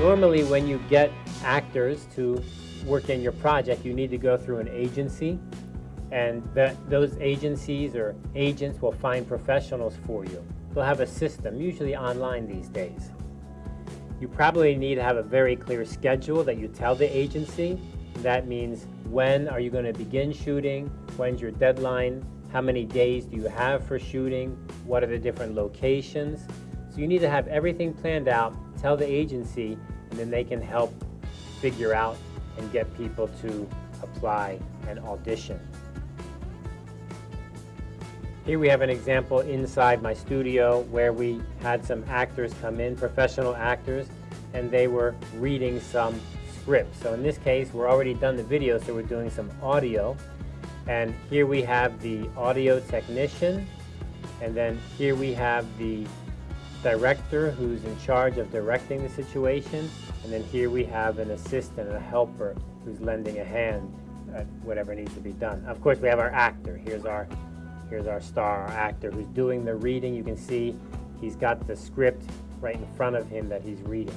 Normally when you get actors to work in your project, you need to go through an agency and that those agencies or agents will find professionals for you. They'll have a system, usually online these days. You probably need to have a very clear schedule that you tell the agency. That means when are you going to begin shooting, when's your deadline, how many days do you have for shooting, what are the different locations. So you need to have everything planned out, tell the agency, and then they can help figure out and get people to apply and audition. Here we have an example inside my studio where we had some actors come in, professional actors, and they were reading some scripts. So in this case, we're already done the video, so we're doing some audio. And here we have the audio technician, and then here we have the director who's in charge of directing the situation, and then here we have an assistant, a helper who's lending a hand at whatever needs to be done. Of course, we have our actor. Here's our Here's our star, our actor, who's doing the reading. You can see he's got the script right in front of him that he's reading.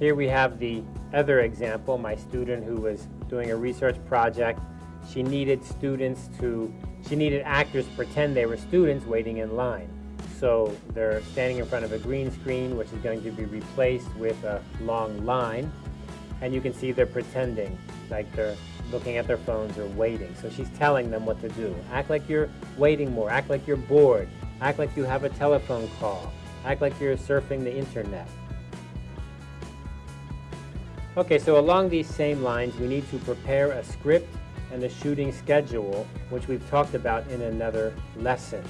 Here we have the other example, my student who was doing a research project. She needed students to, she needed actors to pretend they were students waiting in line. So they're standing in front of a green screen, which is going to be replaced with a long line. And you can see they're pretending like they're looking at their phones or waiting. So she's telling them what to do. Act like you're waiting more. Act like you're bored. Act like you have a telephone call. Act like you're surfing the internet. Okay, so along these same lines, we need to prepare a script and the shooting schedule, which we've talked about in another lesson.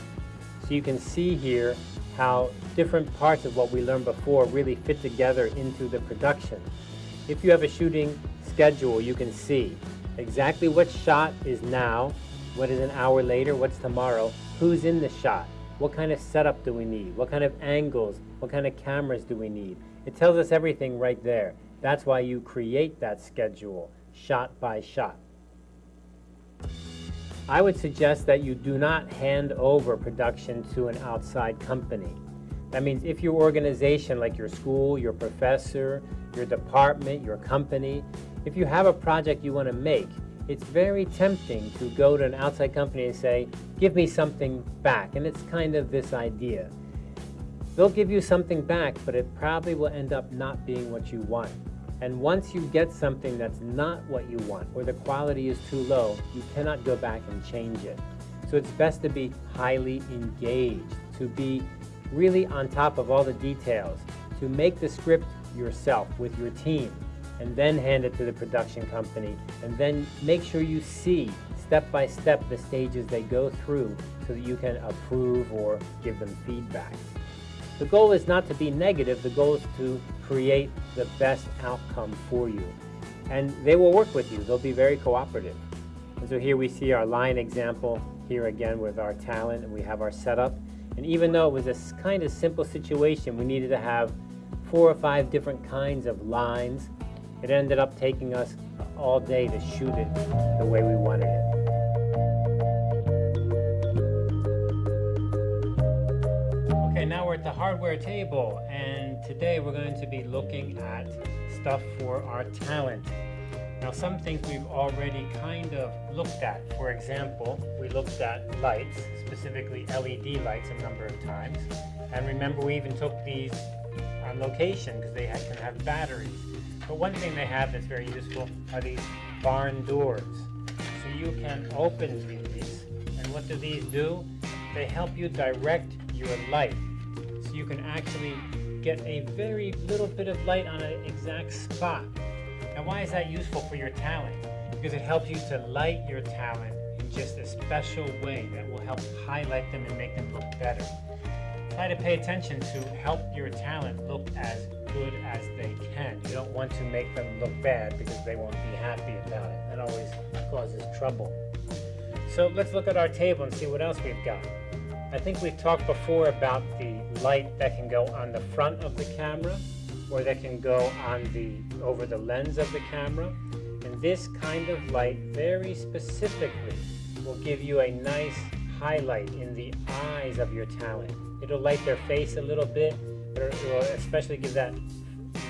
So you can see here how different parts of what we learned before really fit together into the production. If you have a shooting schedule, you can see exactly what shot is now, what is an hour later, what's tomorrow, who's in the shot, what kind of setup do we need, what kind of angles, what kind of cameras do we need. It tells us everything right there. That's why you create that schedule, shot by shot. I would suggest that you do not hand over production to an outside company. That means if your organization, like your school, your professor, your department, your company, if you have a project you want to make, it's very tempting to go to an outside company and say, give me something back. And it's kind of this idea. They'll give you something back, but it probably will end up not being what you want. And once you get something that's not what you want, or the quality is too low, you cannot go back and change it. So it's best to be highly engaged, to be really on top of all the details, to make the script yourself with your team, and then hand it to the production company and then make sure you see step by step the stages they go through so that you can approve or give them feedback. The goal is not to be negative, the goal is to create the best outcome for you. And they will work with you, they'll be very cooperative. And so here we see our line example here again with our talent and we have our setup. And even though it was a kind of simple situation, we needed to have four or five different kinds of lines it ended up taking us all day to shoot it the way we wanted it. Okay, now we're at the hardware table, and today we're going to be looking at stuff for our talent. Now, some things we've already kind of looked at. For example, we looked at lights, specifically LED lights a number of times. And remember, we even took these on location because they can have batteries. But one thing they have that's very useful are these barn doors. So you can open these, and what do these do? They help you direct your light. So you can actually get a very little bit of light on an exact spot. Now why is that useful for your talent? Because it helps you to light your talent in just a special way that will help highlight them and make them look better. Try to pay attention to help your talent look as good as they can. You don't want to make them look bad because they won't be happy about it. That always causes trouble. So let's look at our table and see what else we've got. I think we've talked before about the light that can go on the front of the camera or that can go on the over the lens of the camera. And this kind of light very specifically will give you a nice highlight in the eyes of your talent. It'll light their face a little bit, but it will especially give that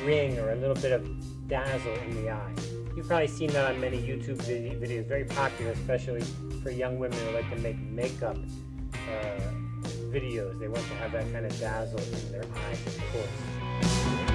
ring or a little bit of dazzle in the eye. You've probably seen that on many YouTube videos, very popular, especially for young women who like to make makeup uh, videos. They want to have that kind of dazzle in their eyes, of course.